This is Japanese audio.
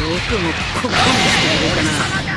よくもここまでしてくれたな。